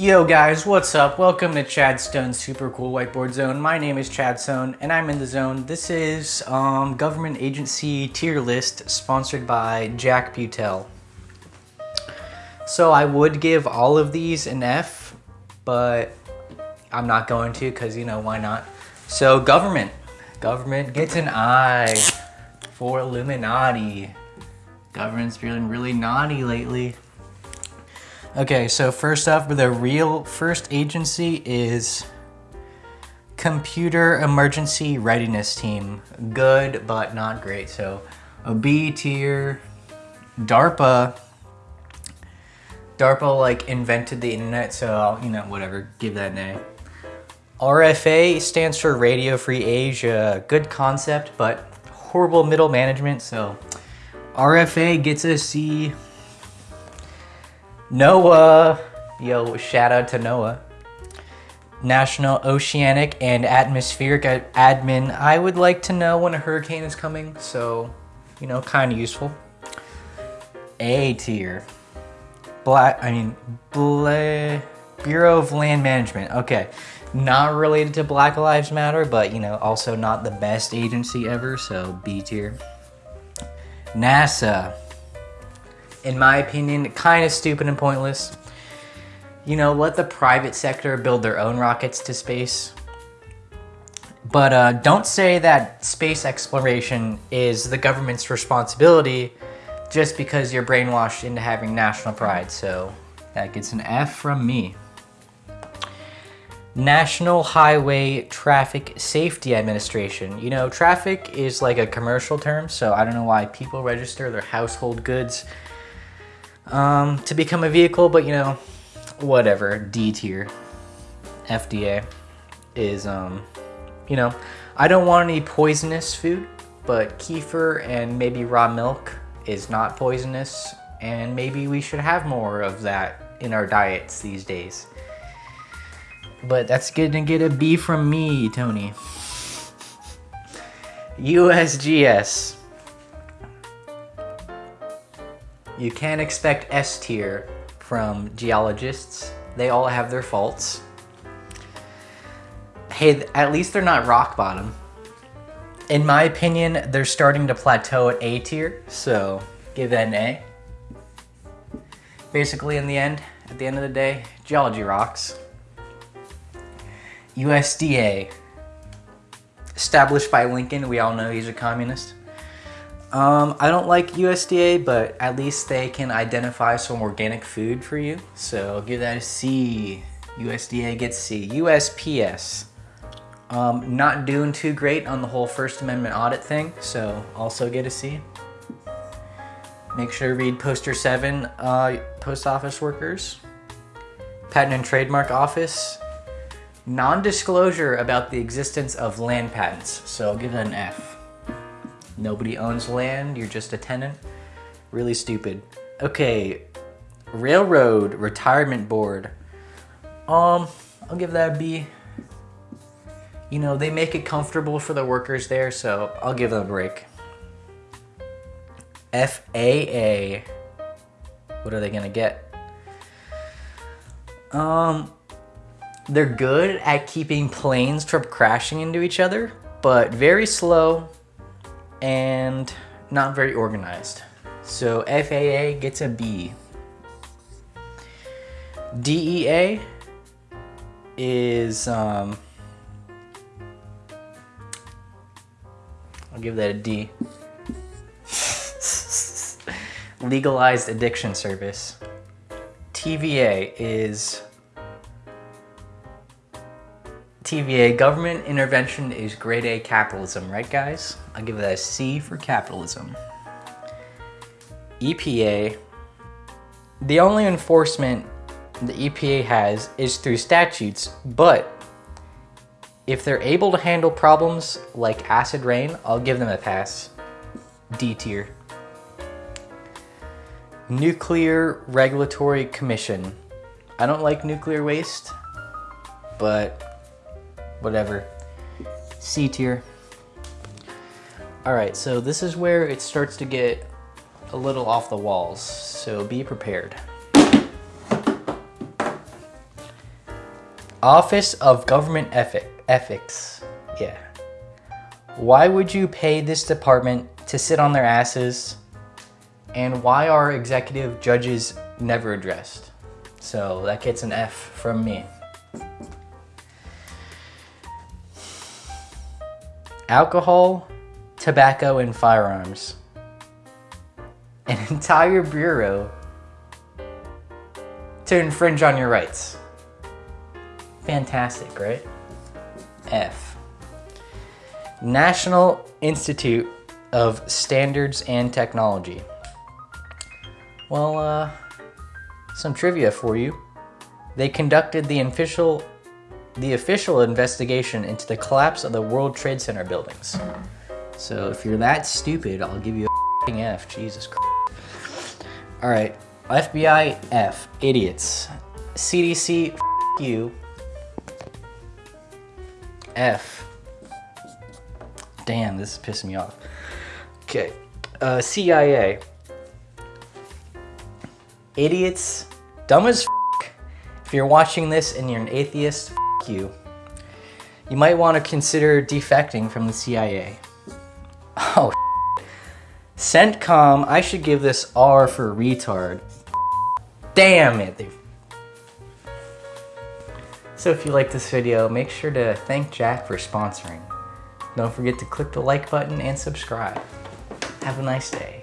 Yo guys, what's up? Welcome to Chad Stone's Super Cool Whiteboard Zone. My name is Chad Stone and I'm in the zone. This is um, government agency tier list sponsored by Jack Butel. So I would give all of these an F, but I'm not going to because you know why not. So government, government gets an I for Illuminati. Government's feeling really naughty lately. Okay, so first up, the real first agency is Computer Emergency Readiness Team. Good, but not great. So a B tier. DARPA. DARPA like invented the internet, so I'll, you know, whatever, give that A. RFA stands for Radio Free Asia. Good concept, but horrible middle management, so RFA gets a C. NOAA, yo, shout out to Noah. National Oceanic and Atmospheric Admin. I would like to know when a hurricane is coming, so, you know, kind of useful. A tier. Black, I mean, Bureau of Land Management. Okay, not related to Black Lives Matter, but, you know, also not the best agency ever, so B tier. NASA in my opinion, kind of stupid and pointless. You know, let the private sector build their own rockets to space. But uh, don't say that space exploration is the government's responsibility just because you're brainwashed into having national pride. So that gets an F from me. National Highway Traffic Safety Administration. You know, traffic is like a commercial term, so I don't know why people register their household goods um, to become a vehicle, but you know, whatever, D tier. FDA is, um, you know, I don't want any poisonous food, but kefir and maybe raw milk is not poisonous, and maybe we should have more of that in our diets these days. But that's gonna get a B from me, Tony. USGS. You can't expect S tier from geologists. They all have their faults. Hey, at least they're not rock bottom. In my opinion, they're starting to plateau at A tier, so give that an A. Basically, in the end, at the end of the day, geology rocks. USDA, established by Lincoln, we all know he's a communist. Um, I don't like USDA, but at least they can identify some organic food for you. So I'll give that a C. USDA gets C. USPS. Um, not doing too great on the whole First Amendment audit thing, so also get a C. Make sure to read Poster 7, uh, Post Office Workers. Patent and Trademark Office. Non-disclosure about the existence of land patents, so I'll give that an F. Nobody owns land, you're just a tenant. Really stupid. Okay, Railroad Retirement Board. Um, I'll give that a B. You know, they make it comfortable for the workers there, so I'll give them a break. FAA. What are they gonna get? Um, they're good at keeping planes from crashing into each other, but very slow and not very organized. So FAA gets a B. DEA is, um, I'll give that a D. Legalized Addiction Service. TVA is TVA, government intervention is grade A capitalism, right guys? I'll give that a C for capitalism. EPA, the only enforcement the EPA has is through statutes, but if they're able to handle problems like acid rain, I'll give them a pass. D tier. Nuclear Regulatory Commission. I don't like nuclear waste, but whatever. C tier. All right, so this is where it starts to get a little off the walls, so be prepared. Office of Government Ethic, Ethics. Yeah. Why would you pay this department to sit on their asses? And why are executive judges never addressed? So that gets an F from me. Alcohol, tobacco, and firearms. An entire bureau to infringe on your rights. Fantastic, right? F. National Institute of Standards and Technology. Well, uh, some trivia for you. They conducted the official the official investigation into the collapse of the World Trade Center buildings. So if you're that stupid, I'll give you a F. Jesus Christ. All right, FBI F, idiots. CDC, you. F. Damn, this is pissing me off. Okay, uh, CIA. Idiots, dumb as f. If you're watching this and you're an atheist, you. You might want to consider defecting from the CIA. Oh, CENTCOM, I should give this R for retard. Damn it. So if you like this video, make sure to thank Jack for sponsoring. Don't forget to click the like button and subscribe. Have a nice day.